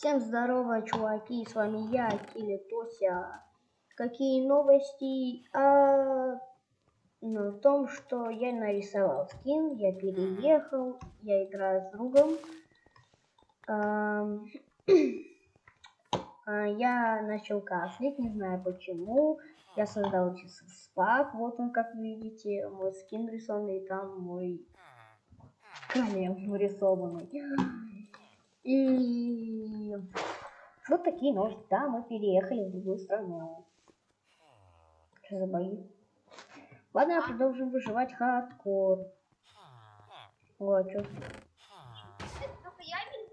Всем здорово, чуваки, с вами я, Кили Тося. Какие новости? А, ну, в том, что я нарисовал скин, я переехал, я играю с другом. А, а, я начал кашлять, не знаю почему. Я создал спак, вот он, как видите, мой скин рисованный, там мой камень нарисованный. И вот такие новости. Да, мы переехали в другую страну. Что за бои? Ладно, продолжим выживать хардкор. Вот, что. Это только я вижу,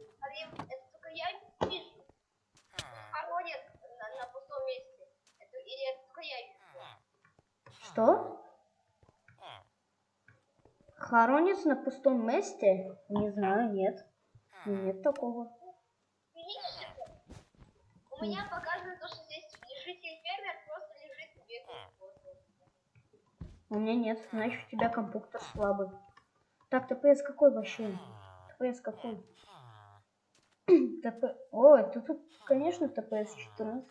это только я вижу. Хоронят на, на пустом месте. Это, или это только я вижу. Что? Хоронец на пустом месте? Не знаю, нет. Нет такого. У меня показывает то, что здесь лежит фермер, просто лежит и бегает. У меня нет, значит у тебя компьютер слабый. Так, ТПС какой вообще? ТПС какой? ТП... О, это тут, конечно, ТПС 14.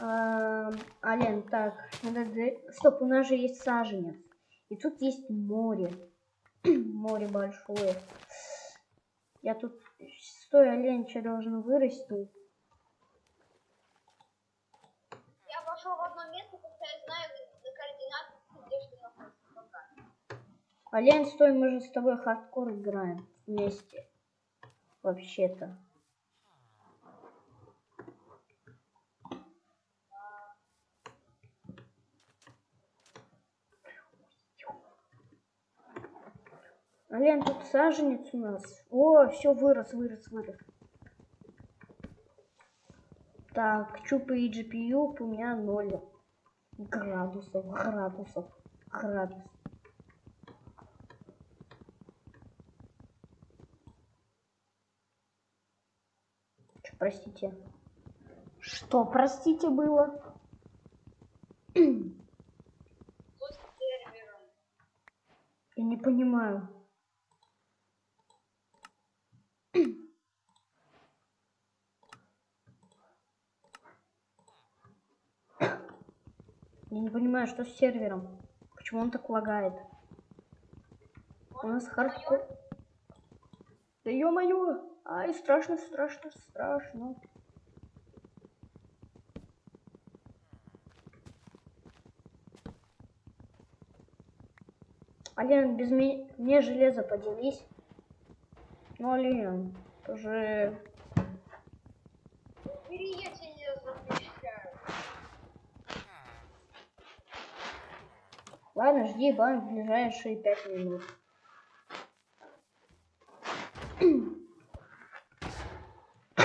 А, Ален, так, надо... Стоп, у нас же есть саженец. И тут есть море. Море большое. Я тут... Стой, Олень, что должен вырасти? Я пошел в одно место, когда я знаю координаты, где что находится. Олень, стой, мы же с тобой хардкор играем вместе. Вообще-то. Ален, тут саженец у нас. О, все, вырос, вырос, вырос. Так, чупы и GPU у меня 0 градусов, градусов, градус. Что, простите? Что, простите, было? Я не понимаю. Я не понимаю, что с сервером. Почему он так лагает? У нас хардкор. Да ё-моё! Ай, страшно, страшно, страшно. Ален, без мне железо поделись. Ну, Ален, тоже... Бери, я тебе запрещаю. Ладно, жди бан в ближайшие пять минут. Да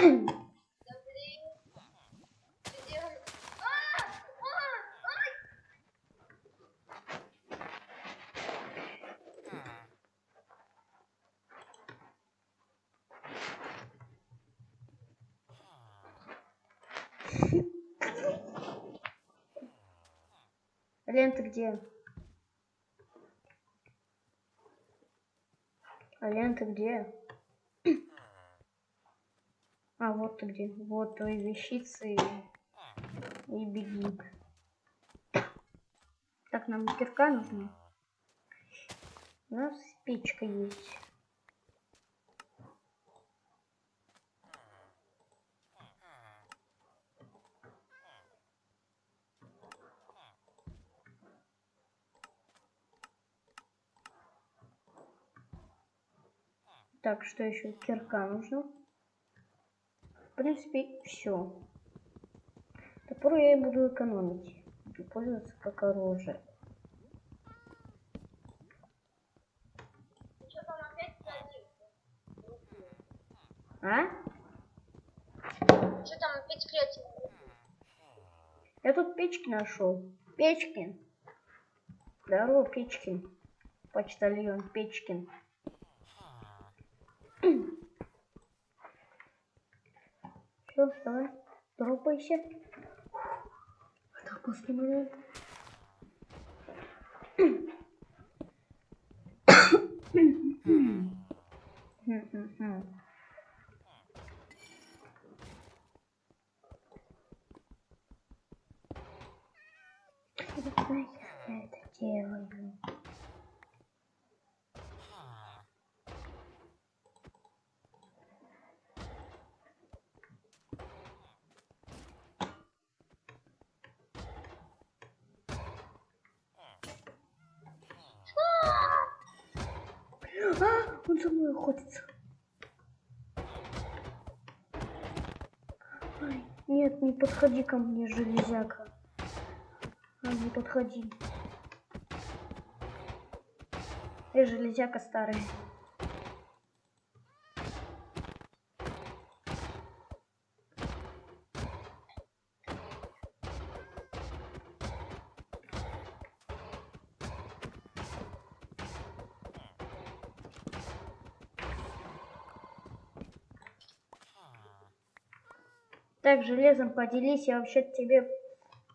блин. Ты делаешь... А! А! Ты где? А, вот ты где. Вот твои вещицы. И беги. Так, нам кирка нужна. У нас печка есть. Так, что еще? Кирка нужно. В принципе, все. Топор я и буду экономить. Буду пользоваться как оружие. А? Что там опять креатив? Я тут печки нашел. Печкин. Здорово, Печкин. Почтальон Печкин. Все, давай, дропайся. Так, после момента. Мгм. сделаю. А, он за мной охотится. Ай, нет, не подходи ко мне, железяка. А, не подходи. Эй, железяка старый. Так, железом поделись, я вообще тебе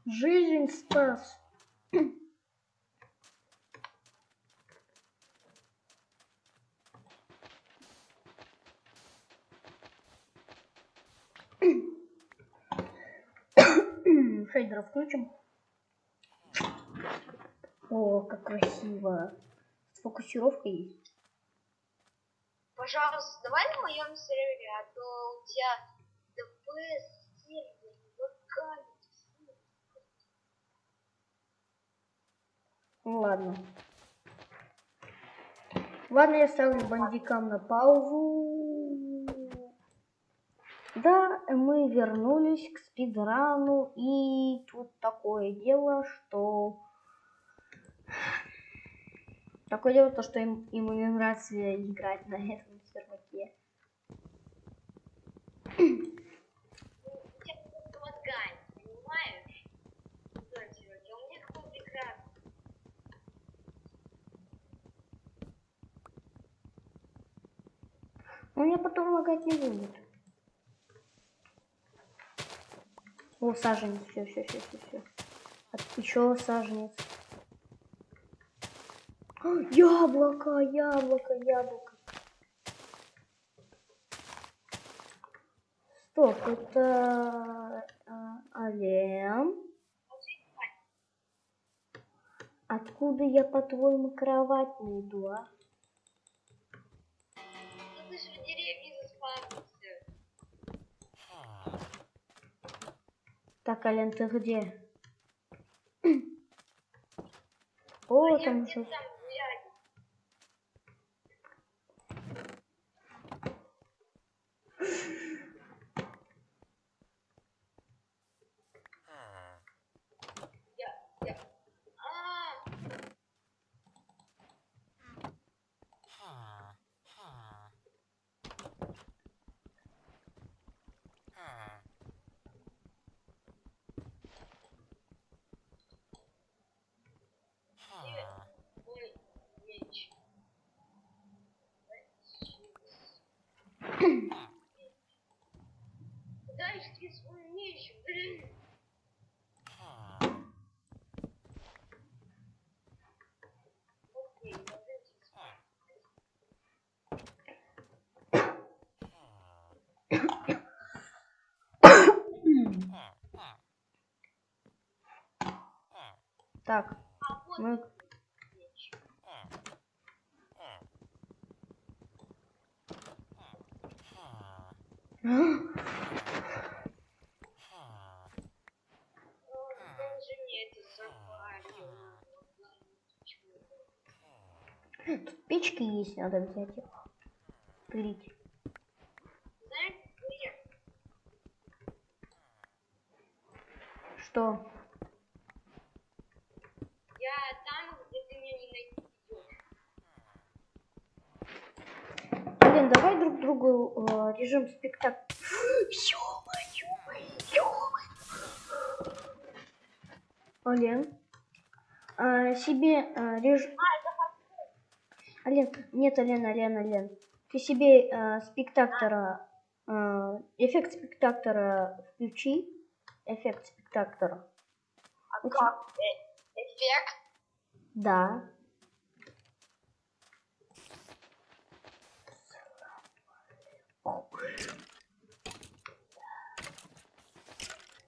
жизнь спас. Шейдера включим. О, как красиво. Сфокусировка есть. Пожалуйста, давай на моем сервере, а то у тебя ДПС сервер лагает. Ну ладно. Ладно, я ставлю бандикам на паузу. Да, мы вернулись к спидрану, и тут такое дело, что... Такое дело, то, что им, им не нравится играть на этом серваке. У тебя просто лагает, понимаешь? Да, сервер, а у меня какой прекрасный. У меня потом лагать не будет. О, саженец, все, все, все, все, все. Еще саженец. А, Яблоко, яблоко, яблоко. Стоп, это а. Откуда я, по-твоему, кровать найду, а? Так, Ален, ты где? О, А там где-то еще. там гуляю. Я, я. А, мой меч. Дай ты свой меч, блин. Окей, подожди. Так, мы... меч. О, он же мне это заварил. Тут печки есть, надо взять их. Где? Что? Я там, где ты меня не найдешь. Блин, давай друг другу э, режим спектакль. Ален, а, себе э, реж... Ален, нет, Ален, Ален, Ален. Ты себе э, спектактора, э, эффект спектактора включи. Эффект спектактора. А как? Э, эффект? Да.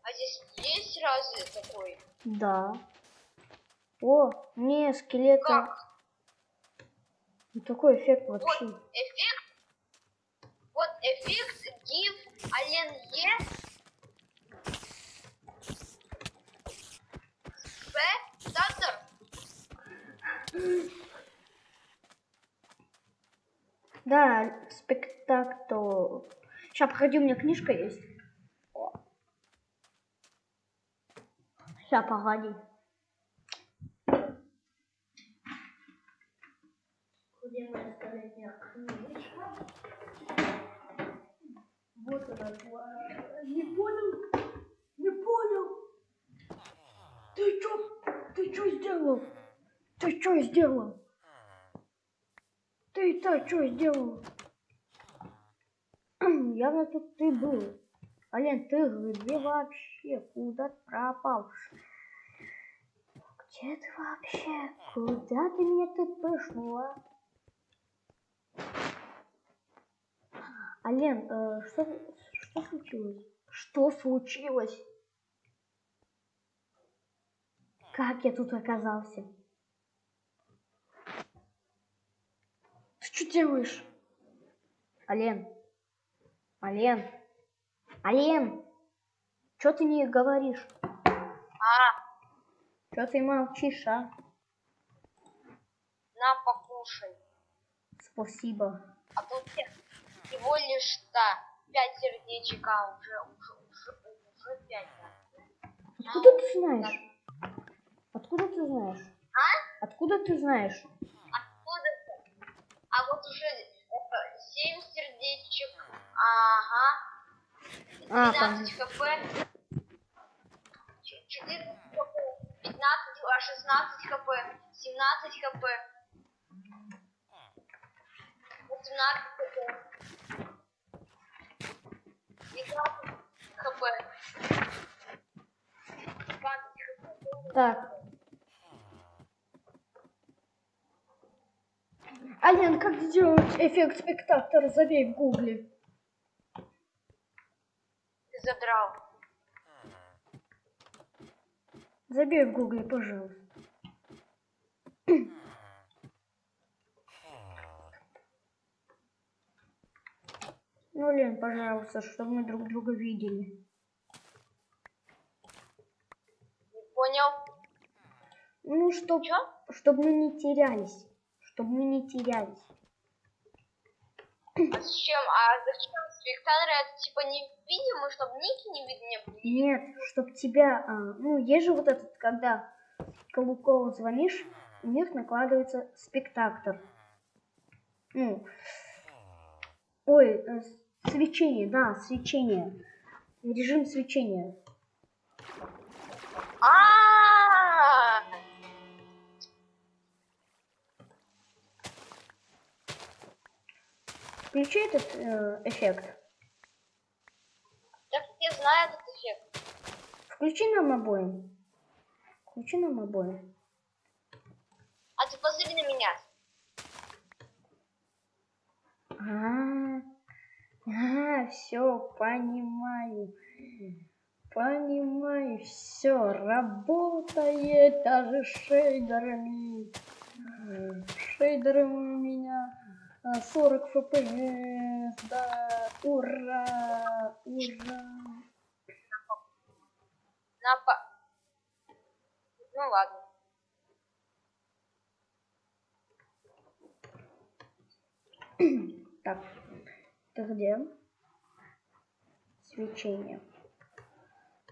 А здесь есть разве такой? Да. О, не, скелета. Как? Ну, такой эффект Вот вообще. эффект. Вот эффект GIF Alien E. Спектатор. Да, спектакль. Сейчас, погоди, у меня книжка есть. Сейчас, погоди. Где моя столетняя книжка? Вот она. Не понял? Не понял? Ты чё? Ты чё сделал? Ты чё сделал? Ты-то что сделал? Явно тут ты был. Ален, ты где вообще? Куда ты пропал? Где ты вообще? Куда ты меня тут пышнула? Ален, э, что, что случилось? Что случилось? Как я тут оказался? Ты что делаешь? Ален. Ален. Ален. Что ты не говоришь? А, Что ты молчишь, а? на покушай. Спасибо. А тут всего лишь да, пять сердечек, а уже, уже, уже, уже пять. да. Откуда ты знаешь? Откуда ты знаешь? А? Откуда ты знаешь? Откуда ты? А вот уже это, семь сердечек. Ага. А, 12 хп. Ч- 14 хп. 15, а 16 хп. 17 хп. 18 хп. 19 хп. 20 хп. Так. Ален, как сделать эффект спектатора? Забей в гугле. Ты задрал. Забей в гугле, пожалуйста. Ну, Лен, пожалуйста, чтобы мы друг друга видели. Не понял? Ну, чтоб, Чё? чтобы мы не терялись. Чтобы мы не терялись. А зачем? А зачем спектаторы это типа невидимый, чтобы ники не видны? Нет, чтоб тебя... а, ну, есть же вот этот, когда Каблукову звонишь, у них накладывается спектактор. Ну, ой, э, свечение, да, свечение. Режим свечения. А, Включи этот э, эффект. так я знаю этот эффект. Включи нам обоим. Включи нам обоим. А ты посмотри на меня. А, все, понимаю. Понимаю, все, работает даже шейдерами. Шейдерами у меня а, 40 фпс, да, ура, ура. На по... Ну ладно. Так, ты где? Свечение.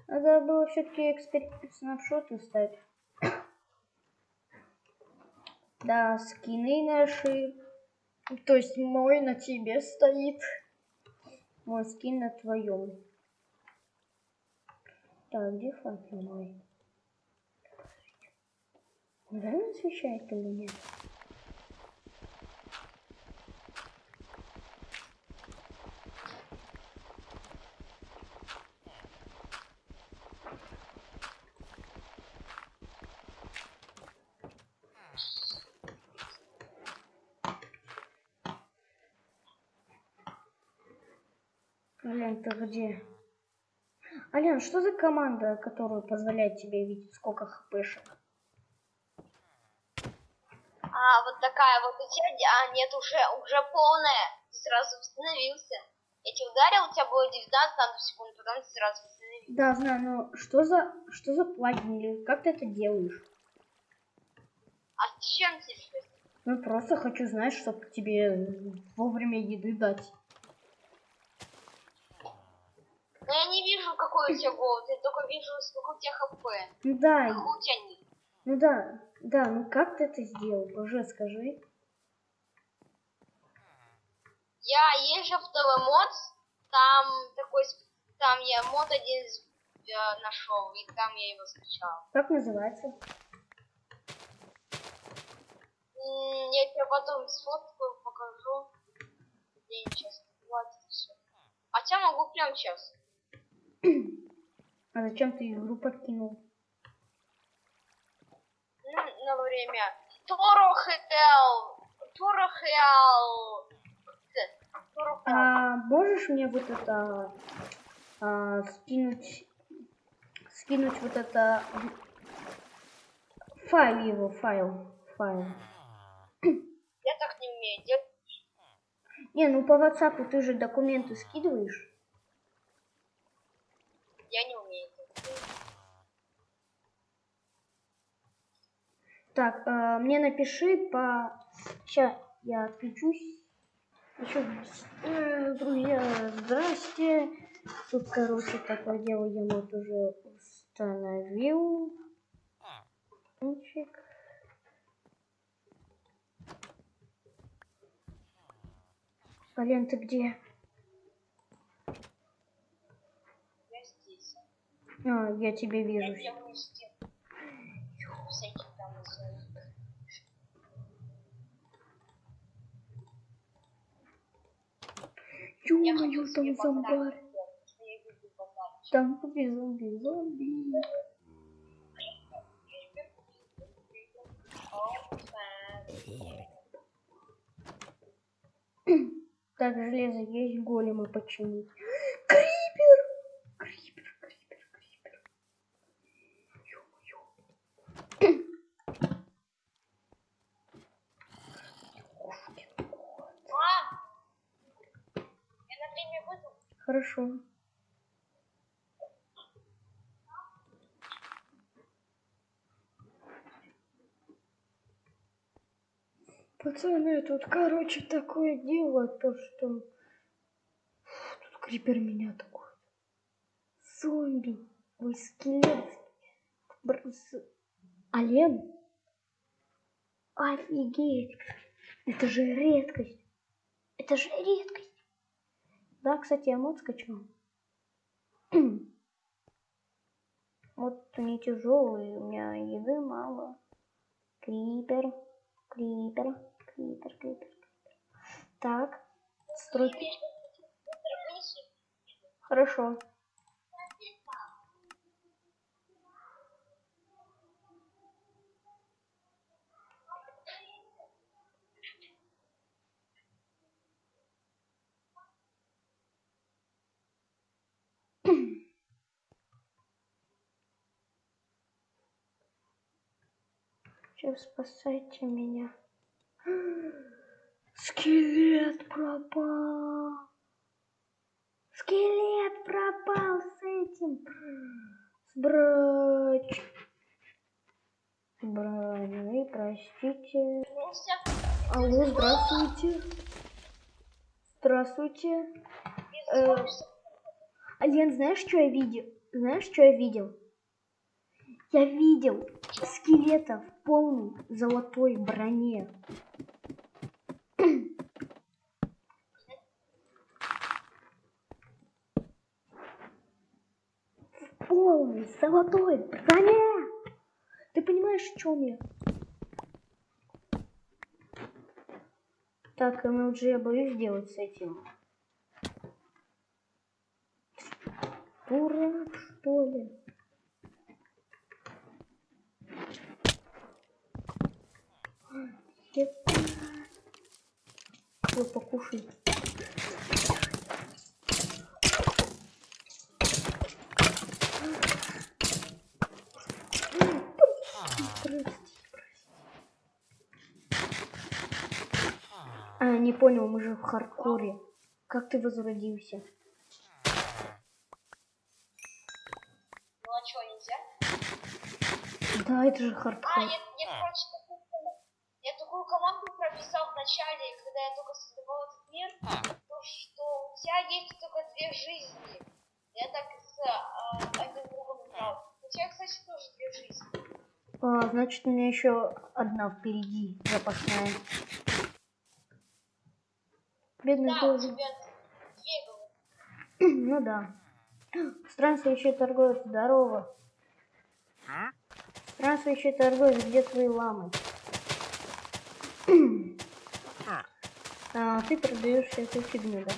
Надо было все-таки эксперимент снапшоты ставить. Да, скины наши. То есть мой на тебе стоит. Мой скин на твоем. Так, где факел мой? Реально освещает или нет? Ален, ты где? Ален, что за команда, которая позволяет тебе видеть сколько хпшек? А, вот такая вот у тебя, а нет, уже, уже полная. Ты сразу восстановился. Я тебя ударил, у тебя было 19 там секунд, потом ты сразу восстановился. Да, знаю, но что за что за плагин или как ты это делаешь? А с чем тебе? Ну просто хочу знать, чтобы тебе вовремя еды дать. Но я не вижу, какой у тебя голод, я только вижу, сколько у тебя хп. Ну да, Какой у тебя нет. ну да, да, ну как ты это сделал? Уже скажи. Я езжу в Телемод, там такой, там я мод один с- э, нашел, и там я его скачал. Как называется? Я тебе потом сфоткаю, покажу. День сейчас хватит все. Хотя могу прям сейчас. А зачем ты игру подкинул? Ну, на время. Торохел! Торохел! А можешь мне вот это а, скинуть, скинуть вот это файл его, файл, файл. Я так не умею делать. Не, ну по WhatsApp ты же документы скидываешь. Я не умею. Так, э, мне напиши по... Сейчас я отключусь. Еще, э, друзья, здрасте. Тут, короче, такое дело я вот уже установил. Ключик. Блин, ты где? Я здесь. А, я тебя Я вижу. Я Ё-моё, там зомбарь. Там зомби, зомби, зомби. Так, железо есть, голема починить. Крипер! Крипер, крипер, крипер. Ё-моё. Ёшкин кот. А! Я на время выйду. Хорошо. Пацаны, тут, короче, такое дело, то что... Фу, Тут крипер меня такой. Зомби. Ой, скелет. Бр- с- Олен? Офигеть. Это же редкость. Это же редкость. Да, кстати, я мод скачал. Вот не тяжелый, у меня еды мало. Крипер, крипер, крипер, крипер. Так, стройки. Хорошо. Сейчас спасайте меня. Скелет пропал. Скелет пропал с этим. С. С броней, простите. Алло, здравствуйте. Здравствуйте. Э. Ален, знаешь, что я видел? Знаешь, что я видел? Я видел скелета в полной золотой броне. В полной золотой броне. Ты понимаешь, в чем я? Так, MLG я боюсь делать с этим. Дурак, что ли? Ой, покушай. Прости. не понял, мы же в хардкоре. Как ты возродился? Ну а что, нельзя? Да, это же А, хардкор. я, я, начале, когда я только создавал этот мир, то, что у тебя есть только две жизни. Я так с а, одним другом играл. У тебя, кстати, тоже две жизни. А, значит, у меня еще одна впереди запасная. Бедный Да, у Гози. тебя две. Ну да. Странствующий торговец, здорово. Странствующий торговец, где твои ламы? А, ты продаешь всякую фигню, да?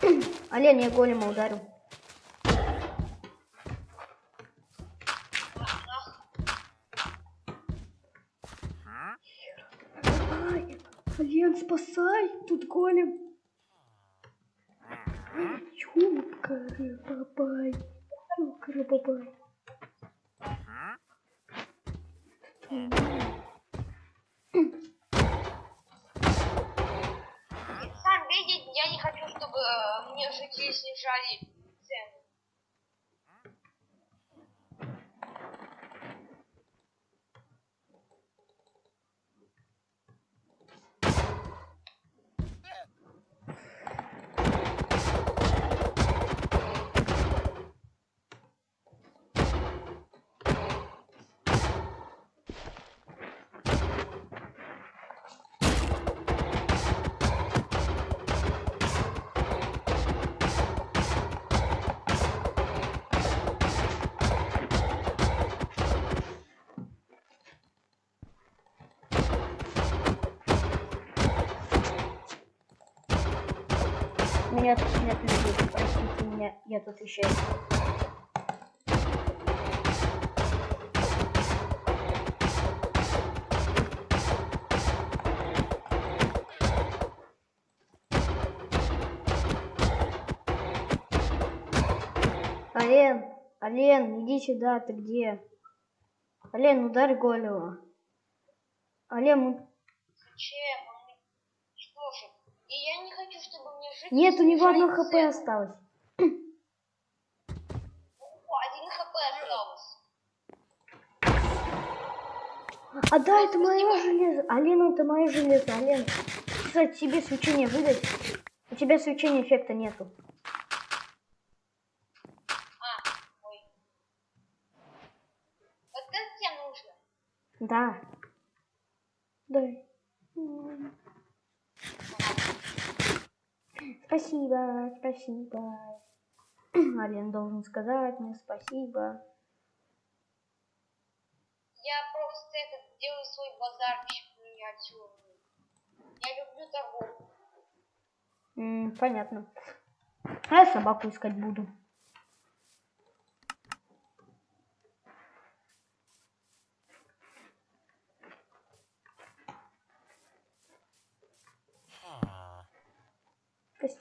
Олень, я голема ударил. Ай, Олень, спасай, тут голем. Ёкара-бабай. Ёкара-бабай. Сам мне жители снижали Меня тут нет людей, простите меня, я тут еще. Олен, Олен, иди сюда, ты где? Олен, ударь голема. Олен, у- Зачем? Он мне- Что же? И я не хочу, чтобы мне жители нет, у него одно хп осталось. О, один хп осталось. А да, это мое железо. Алена, это мое железо. Ален, кстати, тебе свечение выдать? У тебя свечения эффекта нету. А, ой. Вот это тебе нужно. Да. Дай. М. Спасибо, спасибо. Ален должен сказать мне спасибо. Я просто этот делаю свой базарчик миниатюрный. Я люблю торговлю. М, понятно. А я собаку искать буду.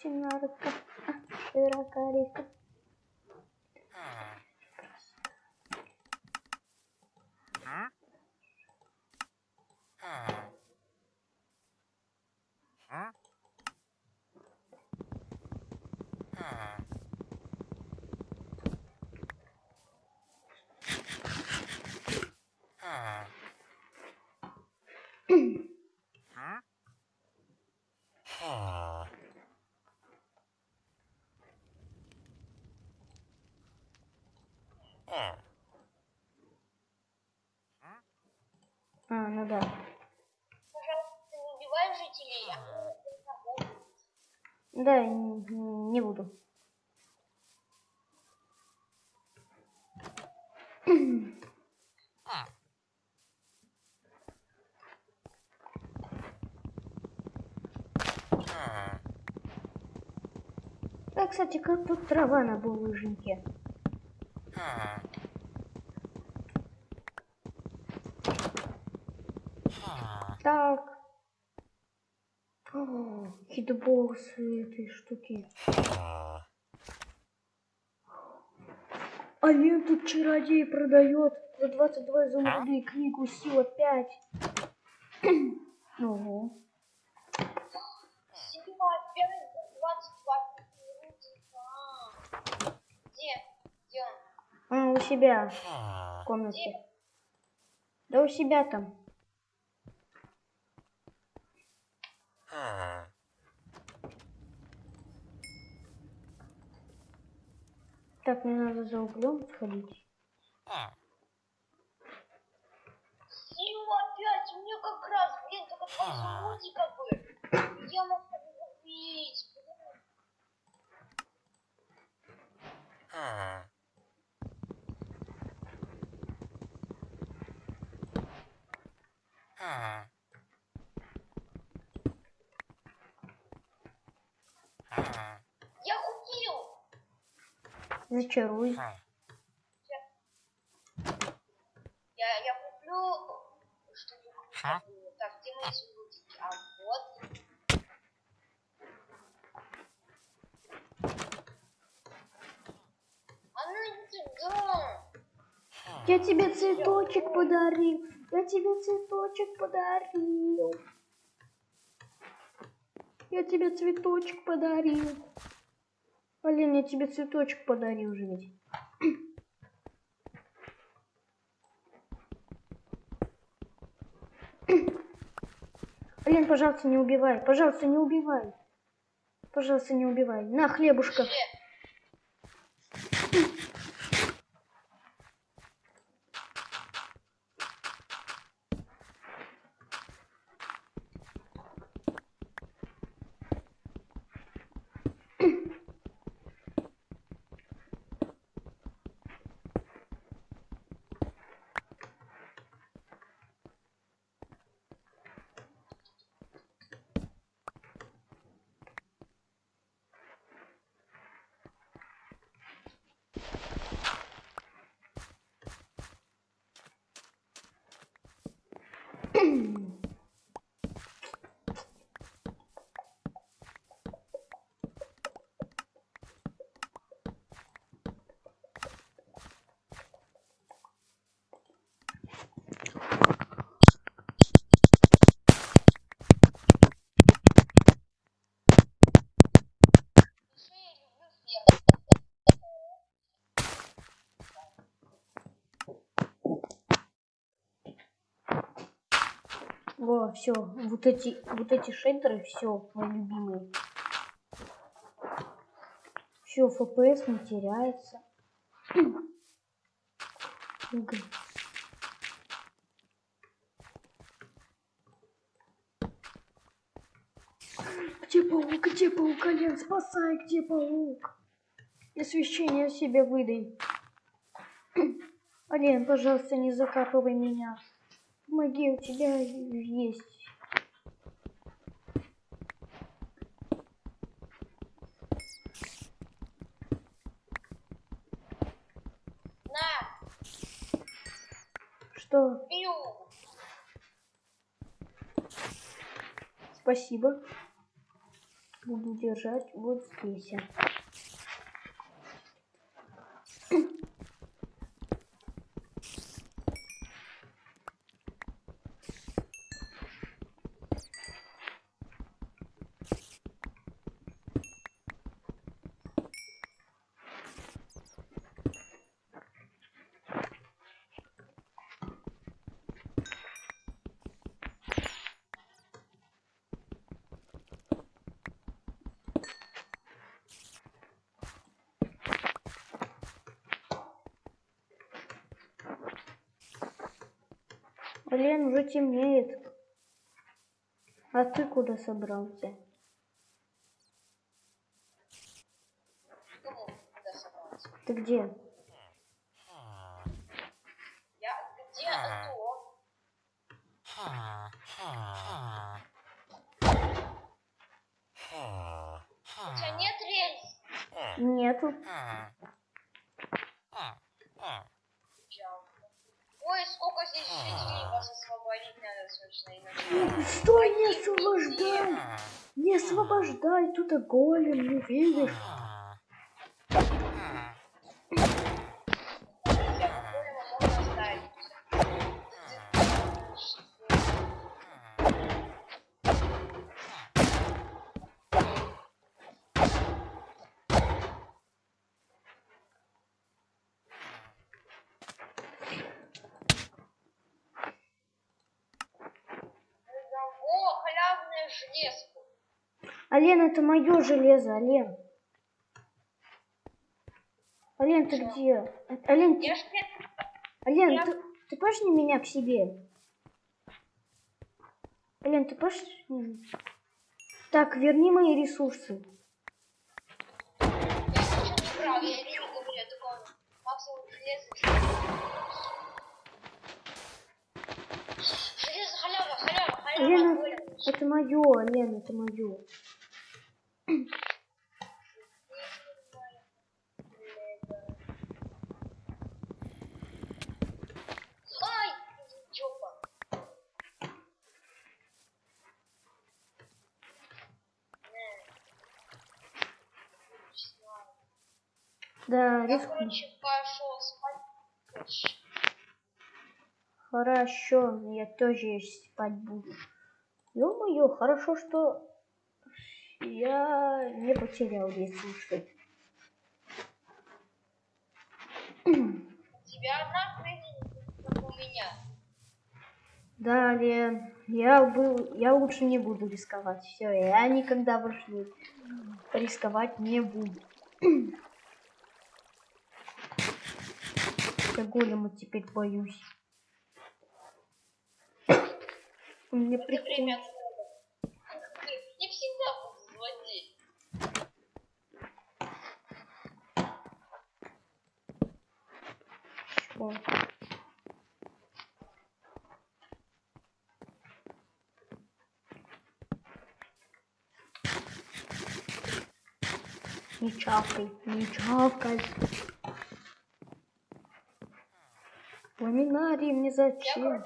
Костяная рыбка, а, широкая река. А, ну да. Пожалуйста, не убивай жителей, а. Да, н- не буду. Да, кстати, как тут трава на булыжнике? Так. О, хитбоксы этой штуки. Ален тут чародей продает За 22 изумруды книгу сила 5. Ого. Синема опять за 22 рудика. Где? Где у себя в комнате. Да у себя там. Так, мне надо за углем сходить. Синема опять, у меня как раз, блин, только два изумрудика бы. Я мог его убить. блин. Я купил. Зачаруй. Я, я куплю что-нибудь. Так, где мои изумрудики? А вот. А ну. Я тебе цветочек подарил. Я тебе цветочек подарил. Я тебе цветочек подарил. Блин, я тебе цветочек подарил же ведь. Блин, пожалуйста, не убивай. Пожалуйста, не убивай. Пожалуйста, не убивай. На, хлебушка. Хлеб. Во, все, вот эти, вот эти шейдеры, все, мои любимые. Все, FPS не теряется. Где паук? Где паук? Ален, спасай, где паук? Освещение себе выдай. Ален, пожалуйста, не закапывай меня. Помоги, у тебя есть. На, Что? пью. Спасибо. Буду держать вот здесь. Блин, уже темнеет. А ты куда собрался? Думал, куда собрался. Ты где? Я где? У тебя нет рельс? Нету. Жалко. Ой, сколько здесь жителей вас освободить надо срочно иначе. Стой, не освобождай! Не освобождай, тут и голем, не видишь? Я голема можно оставить. железку. Ален, это мое железо, Ален. Ален, ты где? Ален, ты, Ален, я- ты, ты пошли меня к себе. Ален, ты пошли. Так, верни мои ресурсы. Коля. это мое, Ален, это мое. Ай, жопа. Не. Не знаю. Да, Я, риск. короче, пошел спать. Короче. Хорошо, я тоже спать буду. Ё-моё, хорошо, что я не потерял ресурсы. У тебя одна как у меня. Далее, я был, я лучше не буду рисковать. Все, я никогда больше не рисковать не буду. Я голема теперь боюсь. Мне Это время прикол. года. Не всегда буду злодей. Что? Не чавкай, не чавкай. Ламинарий мне зачем?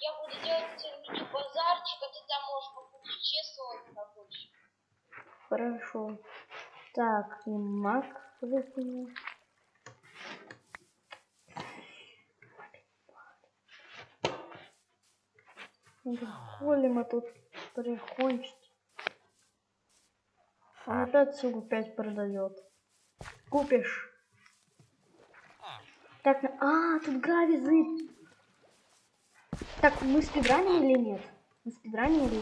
я буду делать мини-базарчик, а ты там можешь попутешествовать рабочий. Хорошо. Так, и маг выкинул. Голема тут прикончить. Он опять сугу 5 продает. Купишь. Так, на- а, тут грави зыб. Так, мы спидраним или нет? Мы спидраним или?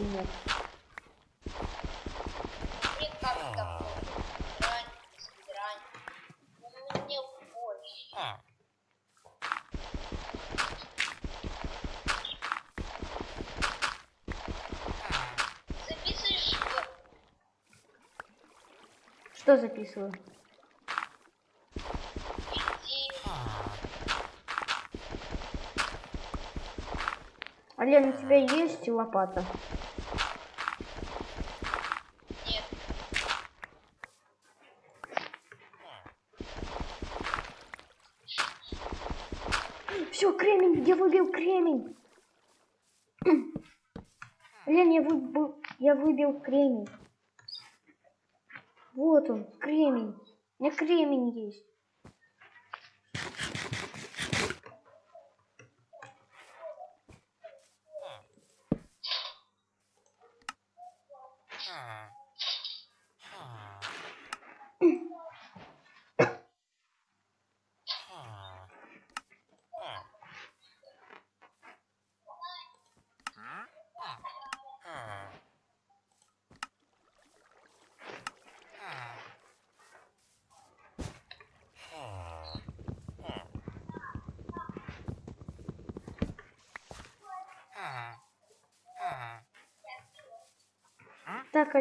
Нет, как там? Спидрань, спидрань. Ну, мне больше. Записываешь что? Что записываю? Ален, у тебя есть лопата? Нет. Все, кремень, я выбил кремень. Лен, я выбил, я выбил кремень. Вот он, кремень. У меня кремень есть.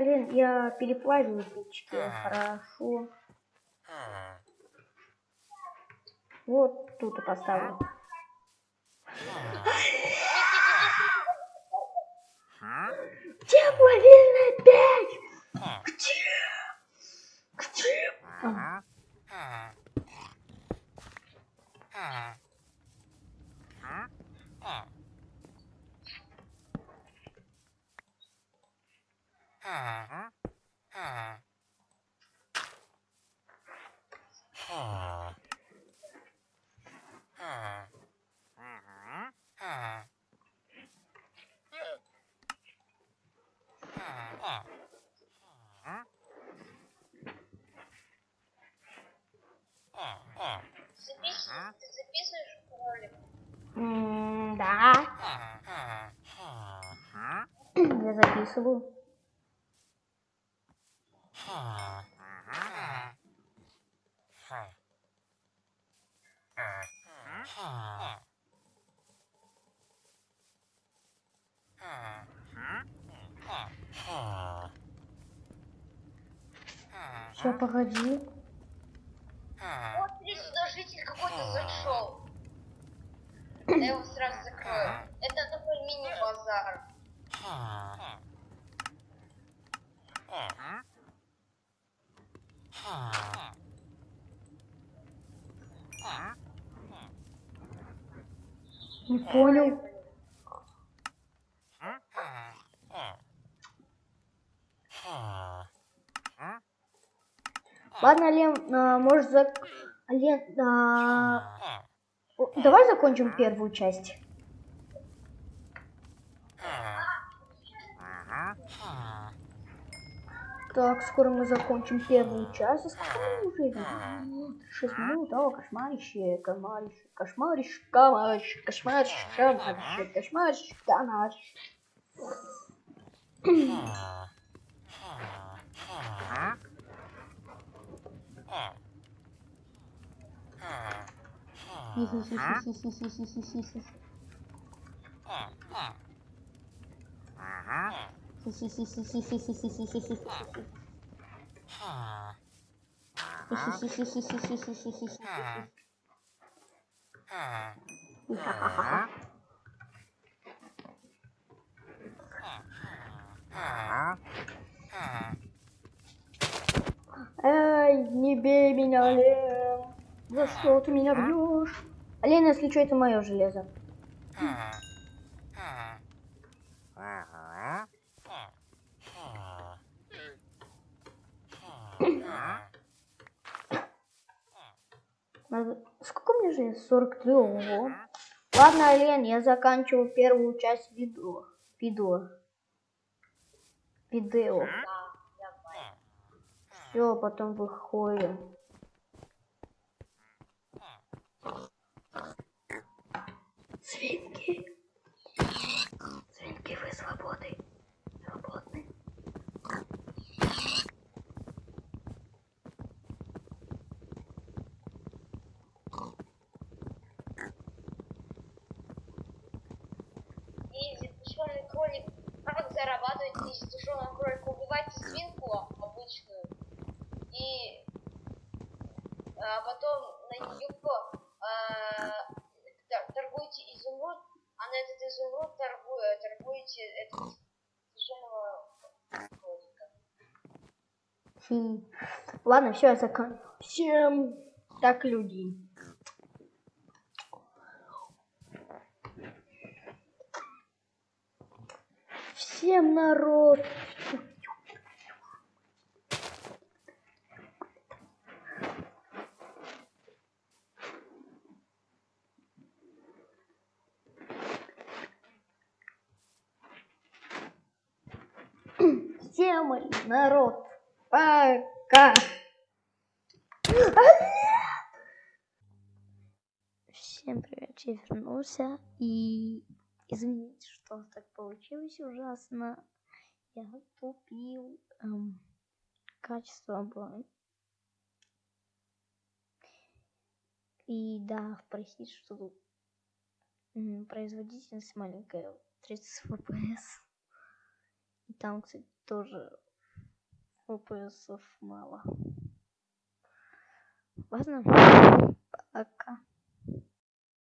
Ален, я переплавил печки. Хорошо. Вот тут и поставлю. Тепловильная печь! Где? Где? А, Записываешь, ты записываешь записываю. Все, погоди. Вот, смотри, сюда житель какой-то зашел. Я его сразу закрою. Это такой мини-базар. Не понял. Ладно, Лен, а, может зак... Лен, а, давай закончим первую часть. Так, скоро мы закончим первую часть. А сколько уже? Шесть минут, о, кошмарище, кошмарище, кошмарище, кошмарище, кошмарище, кошмарище, кошмарище, кошмарище. Эй, не бей меня, Лен. За что ты меня бьешь? Лен, если что, это мое железо. Надо- Сколько мне желез? 43. Ого. Ладно, Лен, я заканчиваю первую часть видео. Видео. Видео. Все, потом выходим. Свинки. Свинки, вы свободы. Свободны. Зарабатывать из запрещенного кролика? Убивайте свинку обычную. И а, потом на нее торгуете изумруд, а на этот изумруд торгу, э, торгуете этот запрещенного кролика. Хм. Ладно, все, я заканчиваю. Всем так, люди. Всем народ. Всем народ. Пока. Всем привет, я вернулся. И извините, что так получилось ужасно. Я тупил. Эм, качество было. И да, простите, что м, производительность маленькая, 30 FPS. И там, кстати, тоже FPS мало. Ладно, пока.